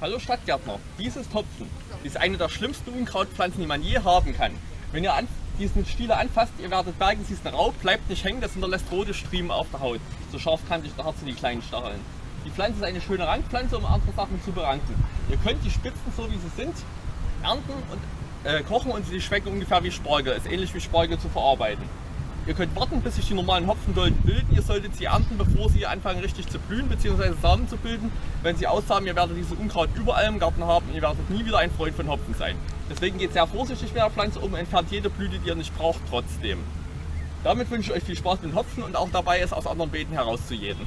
Hallo Stadtgärtner, dies ist Hopfen. Dies ist eine der schlimmsten Unkrautpflanzen, die man je haben kann. Wenn ihr diesen Stiele anfasst, ihr werdet merken, sie ist ein Raub, bleibt nicht hängen, das hinterlässt rote Striemen auf der Haut. So scharfkantig da sind die kleinen Stacheln. Die Pflanze ist eine schöne Rangpflanze, um andere Sachen zu beranken. Ihr könnt die Spitzen, so wie sie sind, ernten und äh, kochen und sie schmecken ungefähr wie Spargel. Ist ähnlich wie Spargel zu verarbeiten. Ihr könnt warten, bis sich die normalen Hopfendolden bilden. Ihr solltet sie ernten, bevor sie anfangen richtig zu blühen bzw. Samen zu bilden. Wenn sie aussamen, ihr werdet dieses Unkraut überall im Garten haben und ihr werdet nie wieder ein Freund von Hopfen sein. Deswegen geht sehr vorsichtig mit der Pflanze um, entfernt jede Blüte, die ihr nicht braucht, trotzdem. Damit wünsche ich euch viel Spaß mit Hopfen und auch dabei, es aus anderen Beeten herauszujäten.